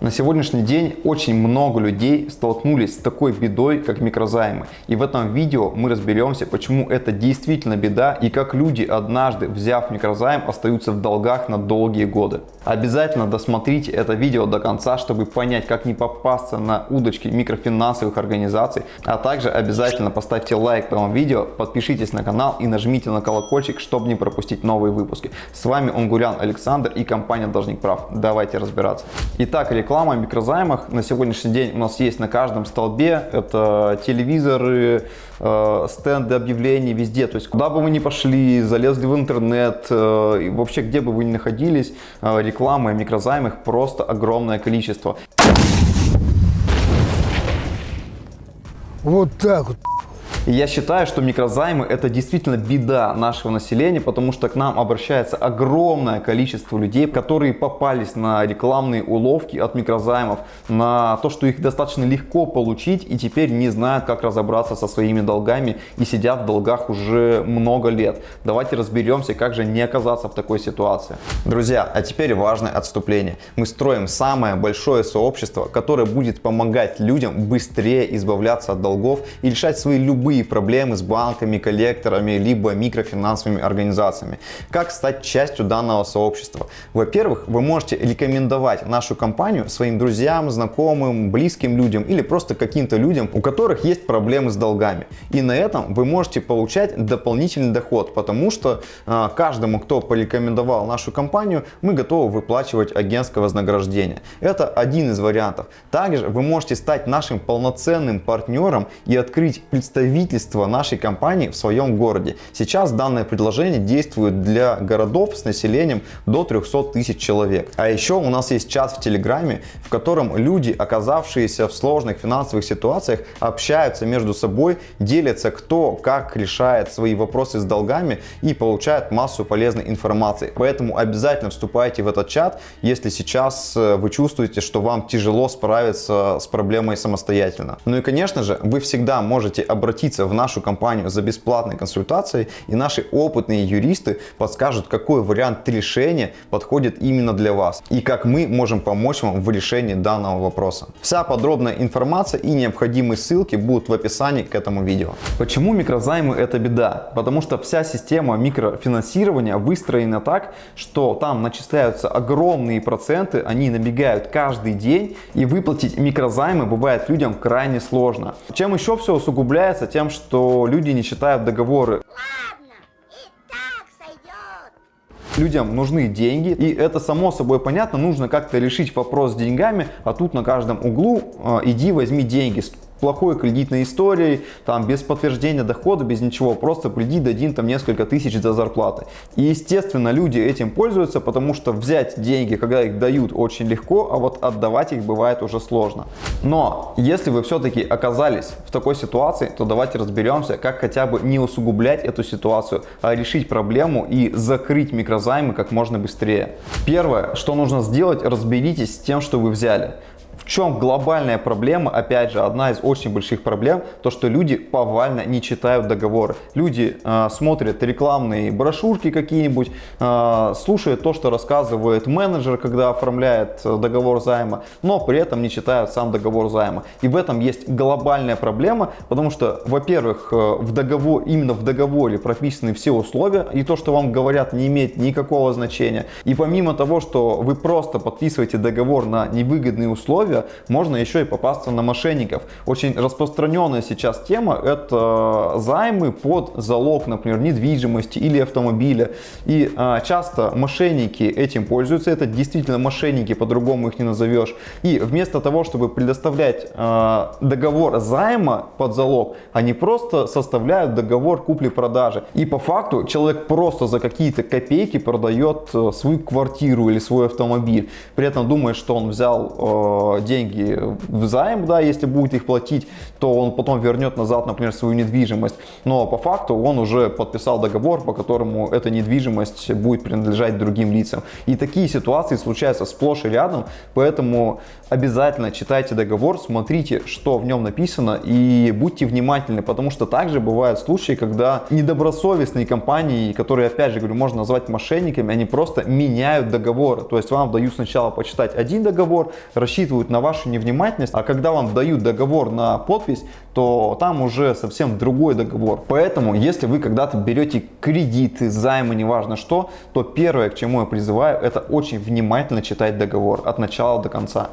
На сегодняшний день очень много людей столкнулись с такой бедой, как микрозаймы. И в этом видео мы разберемся, почему это действительно беда и как люди, однажды взяв микрозайм, остаются в долгах на долгие годы. Обязательно досмотрите это видео до конца, чтобы понять, как не попасться на удочки микрофинансовых организаций. А также обязательно поставьте лайк этому видео, подпишитесь на канал и нажмите на колокольчик, чтобы не пропустить новые выпуски. С вами Онгурян Александр и компания Должник Прав. Давайте разбираться. Итак, реклама микрозаймах на сегодняшний день у нас есть на каждом столбе. Это телевизоры, э, стенды объявлений везде. То есть куда бы вы ни пошли, залезли в интернет, э, вообще где бы вы ни находились, э, рекламы о микрозаймах просто огромное количество. Вот так вот. Я считаю, что микрозаймы это действительно беда нашего населения, потому что к нам обращается огромное количество людей, которые попались на рекламные уловки от микрозаймов, на то, что их достаточно легко получить и теперь не знают, как разобраться со своими долгами и сидят в долгах уже много лет. Давайте разберемся, как же не оказаться в такой ситуации. Друзья, а теперь важное отступление. Мы строим самое большое сообщество, которое будет помогать людям быстрее избавляться от долгов и решать свои любые любые проблемы с банками, коллекторами, либо микрофинансовыми организациями. Как стать частью данного сообщества? Во-первых, вы можете рекомендовать нашу компанию своим друзьям, знакомым, близким людям или просто каким-то людям, у которых есть проблемы с долгами. И на этом вы можете получать дополнительный доход, потому что э, каждому, кто порекомендовал нашу компанию, мы готовы выплачивать агентское вознаграждение. Это один из вариантов. Также вы можете стать нашим полноценным партнером и открыть представительство представительство нашей компании в своем городе. Сейчас данное предложение действует для городов с населением до 300 тысяч человек. А еще у нас есть чат в Телеграме, в котором люди, оказавшиеся в сложных финансовых ситуациях, общаются между собой, делятся кто как решает свои вопросы с долгами и получают массу полезной информации. Поэтому обязательно вступайте в этот чат, если сейчас э, вы чувствуете, что вам тяжело справиться с проблемой самостоятельно. Ну и конечно же, вы всегда можете обратиться обратиться в нашу компанию за бесплатной консультацией, и наши опытные юристы подскажут, какой вариант решения подходит именно для вас, и как мы можем помочь вам в решении данного вопроса. Вся подробная информация и необходимые ссылки будут в описании к этому видео. Почему микрозаймы это беда? Потому что вся система микрофинансирования выстроена так, что там начисляются огромные проценты, они набегают каждый день, и выплатить микрозаймы бывает людям крайне сложно. Чем еще все усугубляется? Тем, что люди не читают договоры. Людям нужны деньги, и это само собой понятно, нужно как-то решить вопрос с деньгами, а тут на каждом углу э, иди возьми деньги плохой кредитной историей, там без подтверждения дохода, без ничего, просто приди, дадим там несколько тысяч за зарплаты. И естественно люди этим пользуются, потому что взять деньги, когда их дают, очень легко, а вот отдавать их бывает уже сложно. Но если вы все-таки оказались в такой ситуации, то давайте разберемся, как хотя бы не усугублять эту ситуацию, а решить проблему и закрыть микрозаймы как можно быстрее. Первое, что нужно сделать, разберитесь с тем, что вы взяли. В чем глобальная проблема? Опять же, одна из очень больших проблем, то что люди повально не читают договоры. Люди э, смотрят рекламные брошюрки какие-нибудь, э, слушают то, что рассказывает менеджер, когда оформляет э, договор займа, но при этом не читают сам договор займа. И в этом есть глобальная проблема, потому что, во-первых, э, в договор, именно в договоре прописаны все условия, и то, что вам говорят, не имеет никакого значения. И помимо того, что вы просто подписываете договор на невыгодные условия, условия, можно еще и попасться на мошенников. Очень распространенная сейчас тема – это займы под залог, например, недвижимости или автомобиля. И а, часто мошенники этим пользуются. Это действительно мошенники, по-другому их не назовешь. И вместо того, чтобы предоставлять а, договор займа под залог, они просто составляют договор купли-продажи. И по факту человек просто за какие-то копейки продает э, свою квартиру или свой автомобиль. При этом думает, что он взял э, деньги в займ, да, если будет их платить, то он потом вернет назад, например, свою недвижимость. Но по факту он уже подписал договор, по которому эта недвижимость будет принадлежать другим лицам. И такие ситуации случаются сплошь и рядом, поэтому обязательно читайте договор, смотрите, что в нем написано и будьте внимательны, потому что также бывают случаи, когда недобросовестные компании, которые, опять же говорю, можно назвать мошенниками, они просто меняют договоры. То есть вам дают сначала почитать один договор, рассчитывают на вашу невнимательность, а когда вам дают договор на подпись, то там уже совсем другой договор. Поэтому, если вы когда-то берете кредиты, займы, неважно что, то первое, к чему я призываю, это очень внимательно читать договор от начала до конца.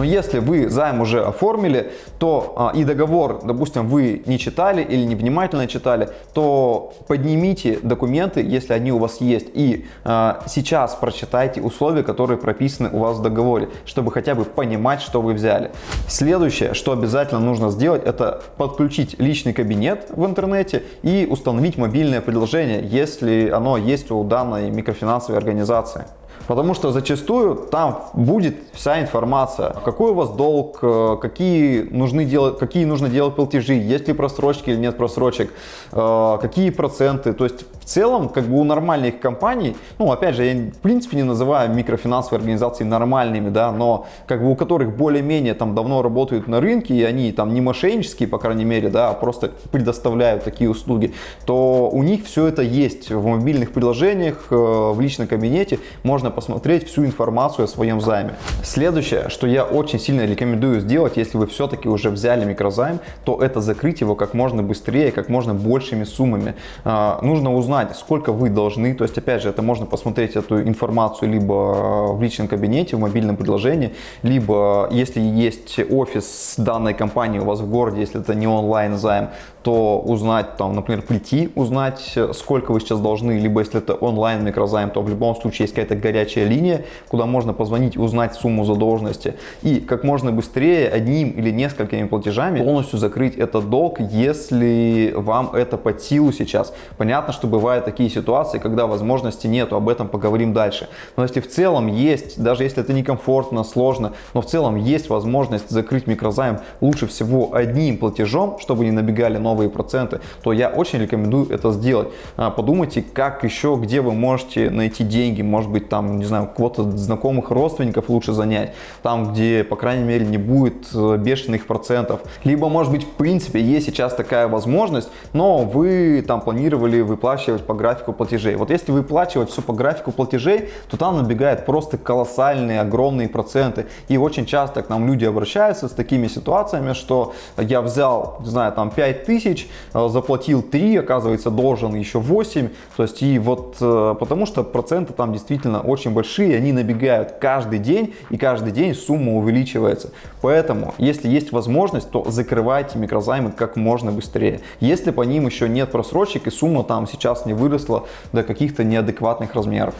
Но если вы займ уже оформили, то а, и договор, допустим, вы не читали или невнимательно читали, то поднимите документы, если они у вас есть, и а, сейчас прочитайте условия, которые прописаны у вас в договоре, чтобы хотя бы понимать, что вы взяли. Следующее, что обязательно нужно сделать, это подключить личный кабинет в интернете и установить мобильное приложение, если оно есть у данной микрофинансовой организации. Потому что зачастую там будет вся информация, какой у вас долг, э, какие, нужны делать, какие нужно делать платежи, есть ли просрочки или нет просрочек, э, какие проценты. То есть в целом, как бы у нормальных компаний, ну опять же, я в принципе не называю микрофинансовые организации нормальными, да, но как бы у которых более-менее там давно работают на рынке, и они там не мошеннические, по крайней мере, да, а просто предоставляют такие услуги, то у них все это есть в мобильных приложениях, э, в личном кабинете, можно посмотреть всю информацию о своем займе. Следующее, что я очень сильно рекомендую сделать, если вы все-таки уже взяли микрозайм, то это закрыть его как можно быстрее, как можно большими суммами. А, нужно узнать, сколько вы должны, то есть опять же, это можно посмотреть эту информацию либо в личном кабинете, в мобильном приложении, либо если есть офис данной компании у вас в городе, если это не онлайн займ, то узнать, там, например, прийти, узнать, сколько вы сейчас должны, либо если это онлайн микрозайм, то в любом случае есть какая-то горячая линия, куда можно позвонить, узнать сумму задолженности и как можно быстрее одним или несколькими платежами полностью закрыть этот долг, если вам это под силу сейчас. Понятно, что бывают такие ситуации, когда возможности нету, об этом поговорим дальше. Но если в целом есть, даже если это некомфортно, сложно, но в целом есть возможность закрыть микрозайм лучше всего одним платежом, чтобы не набегали новые проценты, то я очень рекомендую это сделать. А, подумайте, как еще, где вы можете найти деньги, может быть, там, не знаю, кого-то знакомых родственников лучше занять, там, где, по крайней мере, не будет э, бешеных процентов. Либо, может быть, в принципе, есть сейчас такая возможность, но вы там планировали выплачивать по графику платежей. Вот если выплачивать все по графику платежей, то там набегает просто колоссальные, огромные проценты. И очень часто к нам люди обращаются с такими ситуациями, что я взял, не знаю, там 5 тысяч, тысяч, э, заплатил 3, оказывается должен еще 8. То есть и вот э, потому что проценты там действительно очень большие, они набегают каждый день и каждый день сумма увеличивается. Поэтому если есть возможность, то закрывайте микрозаймы как можно быстрее. Если по ним еще нет просрочек и сумма там сейчас не выросла до каких-то неадекватных размеров.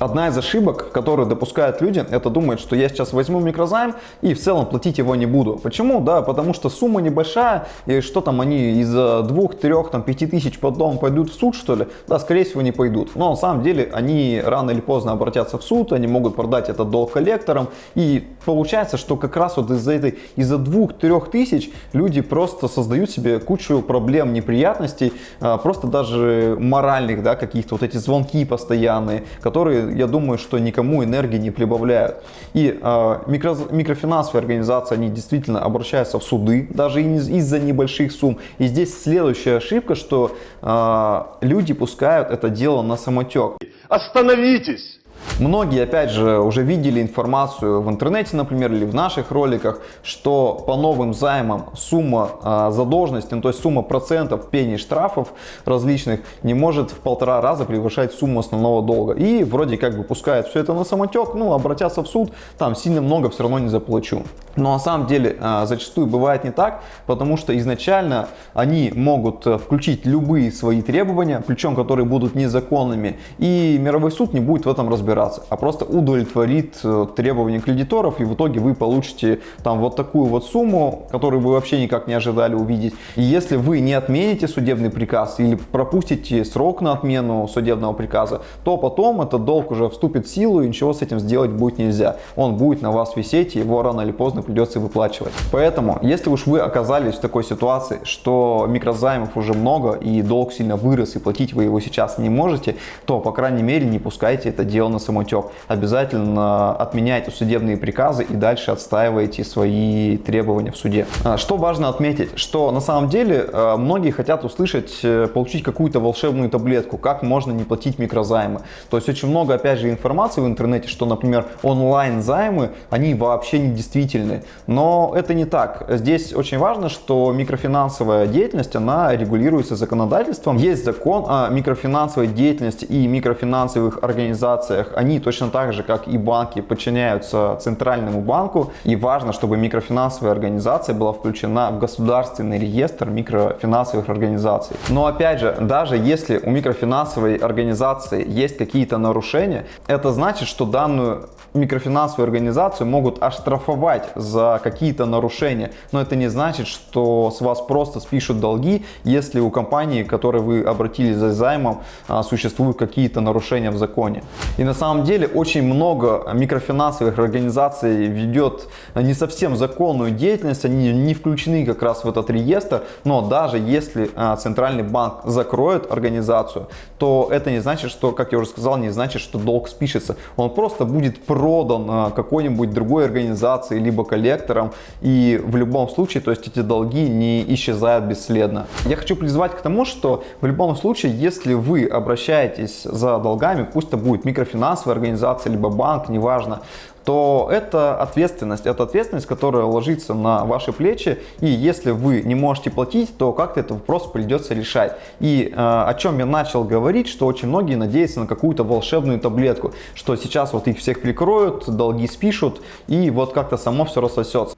Одна из ошибок, которую допускают люди, это думать, что я сейчас возьму микрозайм и в целом платить его не буду. Почему? Да, потому что сумма небольшая, и что там они из-за двух, трех, там, пяти тысяч потом пойдут в суд, что ли? Да, скорее всего, не пойдут. Но на самом деле они рано или поздно обратятся в суд, они могут продать этот долг коллекторам, и получается, что как раз вот из-за этой, из-за двух-трех тысяч люди просто создают себе кучу проблем, неприятностей, а, просто даже моральных, да, каких-то вот эти звонки постоянные, которые я думаю, что никому энергии не прибавляют. И э, микро, микрофинансовые организации, они действительно обращаются в суды, даже из-за небольших сумм. И здесь следующая ошибка, что э, люди пускают это дело на самотек. Остановитесь! Многие, опять же, уже видели информацию в интернете, например, или в наших роликах, что по новым займам сумма э, задолженности, ну, то есть сумма процентов пений штрафов различных не может в полтора раза превышать сумму основного долга. И вроде как бы пускают все это на самотек, ну, обратятся в суд, там сильно много все равно не заплачу. Но на самом деле э, зачастую бывает не так, потому что изначально они могут э, включить любые свои требования, причем которые будут незаконными, и мировой суд не будет в этом разбираться разбираться, а просто удовлетворит э, требования кредиторов, и в итоге вы получите там вот такую вот сумму, которую вы вообще никак не ожидали увидеть. И если вы не отмените судебный приказ или пропустите срок на отмену судебного приказа, то потом этот долг уже вступит в силу и ничего с этим сделать будет нельзя. Он будет на вас висеть, и его рано или поздно придется выплачивать. Поэтому, если уж вы оказались в такой ситуации, что микрозаймов уже много и долг сильно вырос и платить вы его сейчас не можете, то, по крайней мере, не пускайте это дело на самотек. Обязательно отменяйте судебные приказы и дальше отстаивайте свои требования в суде. А, что важно отметить, что на самом деле а, многие хотят услышать, э, получить какую-то волшебную таблетку, как можно не платить микрозаймы. То есть очень много, опять же, информации в интернете, что, например, онлайн-займы, они вообще не действительны. Но это не так. Здесь очень важно, что микрофинансовая деятельность, она регулируется законодательством. Есть закон о микрофинансовой деятельности и микрофинансовых организациях. Они точно так же, как и банки, подчиняются Центральному банку. И важно, чтобы микрофинансовая организация была включена в государственный реестр микрофинансовых организаций. Но опять же, даже если у микрофинансовой организации есть какие-то нарушения, это значит, что данную микрофинансовую организацию могут оштрафовать за какие-то нарушения. Но это не значит, что с вас просто спишут долги, если у компании, к которой вы обратились за займом, а, существуют какие-то нарушения в законе. И на самом деле очень много микрофинансовых организаций ведет не совсем законную деятельность, они не включены как раз в этот реестр, но даже если а, Центральный банк закроет организацию, то это не значит, что, как я уже сказал, не значит, что долг спишется. Он просто будет продан а, какой-нибудь другой организации, либо коллекторам, и в любом случае, то есть эти долги не исчезают бесследно. Я хочу призвать к тому, что в любом случае, если вы обращаетесь за долгами, пусть это будет микрофинансовая организация, либо банк, неважно, то это ответственность, это ответственность, которая ложится на ваши плечи, и если вы не можете платить, то как-то этот вопрос придется решать. И э, о чем я начал говорить, что очень многие надеются на какую-то волшебную таблетку, что сейчас вот их всех прикроют, долги спишут, и вот как-то само все рассосется.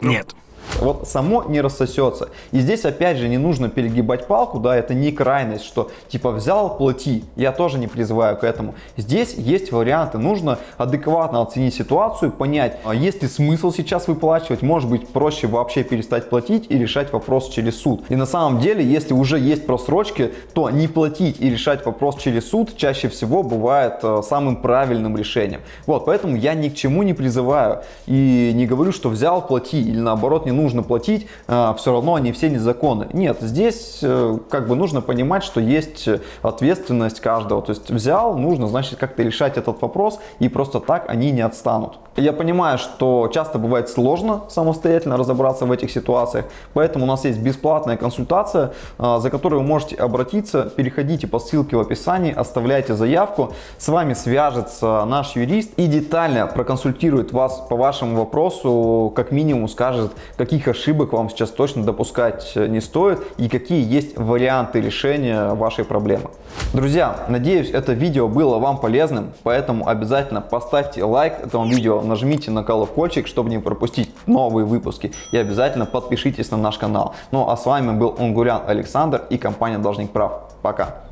Нет вот само не рассосется. И здесь опять же не нужно перегибать палку, да, это не крайность, что типа взял, плати. Я тоже не призываю к этому. Здесь есть варианты, нужно адекватно оценить ситуацию, понять, а есть ли смысл сейчас выплачивать, может быть проще вообще перестать платить и решать вопрос через суд. И на самом деле, если уже есть просрочки, то не платить и решать вопрос через суд чаще всего бывает э, самым правильным решением. Вот, поэтому я ни к чему не призываю и не говорю, что взял, плати или наоборот не нужно платить, а, все равно они все незаконны. Нет, здесь э, как бы нужно понимать, что есть ответственность каждого. То есть взял, нужно, значит, как-то решать этот вопрос, и просто так они не отстанут. Я понимаю, что часто бывает сложно самостоятельно разобраться в этих ситуациях, поэтому у нас есть бесплатная консультация, а, за которой вы можете обратиться. Переходите по ссылке в описании, оставляйте заявку, с вами свяжется наш юрист и детально проконсультирует вас по вашему вопросу, как минимум скажет, каких ошибок вам сейчас точно допускать не стоит и какие есть варианты решения вашей проблемы. Друзья, надеюсь это видео было вам полезным, поэтому обязательно поставьте лайк этому видео, нажмите на колокольчик, чтобы не пропустить новые выпуски и обязательно подпишитесь на наш канал. Ну а с вами был Унгурян Александр и компания Должник Прав. Пока!